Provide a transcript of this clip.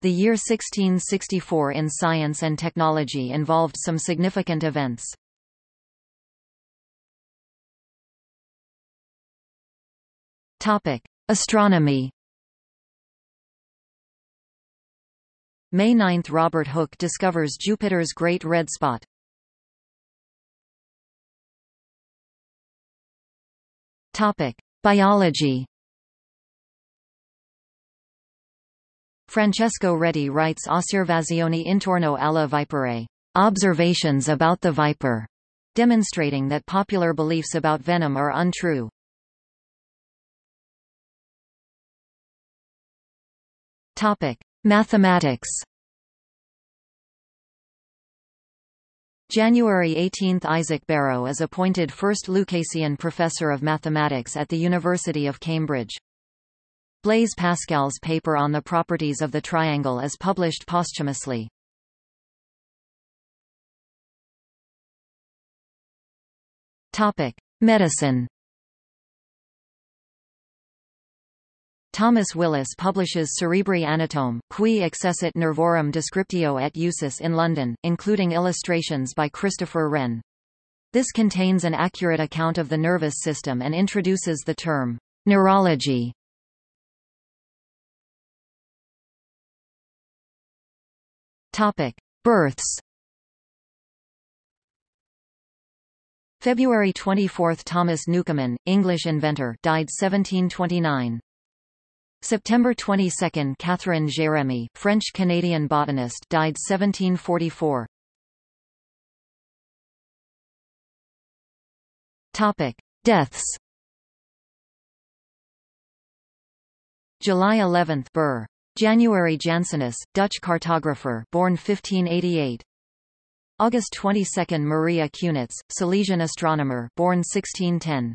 The year 1664 in science and technology involved some significant events. Topic: Astronomy. May 9 – Robert Hooke discovers Jupiter's Great Red Spot. Topic: Biology. Francesco Redi writes Osservazioni intorno alla vipere, observations about the viper, demonstrating that popular beliefs about venom are untrue. Topic: Mathematics. January 18 – Isaac Barrow is appointed first Lucasian Professor of Mathematics at the University of Cambridge. Blaise Pascal's paper on the properties of the triangle is published posthumously. Medicine Thomas Willis publishes Cerebri Anatome, qui accessit nervorum descriptio et usus in London, including illustrations by Christopher Wren. This contains an accurate account of the nervous system and introduces the term, neurology. Topic. Births February 24 – Thomas Newcomen, English inventor died 1729. September 22 – Catherine Jérémie, French-Canadian botanist died 1744. Topic: Deaths. July 11 – Burr. January Janssonius, Dutch cartographer born 1588. August 22 – Maria Cunitz, Silesian astronomer born 1610.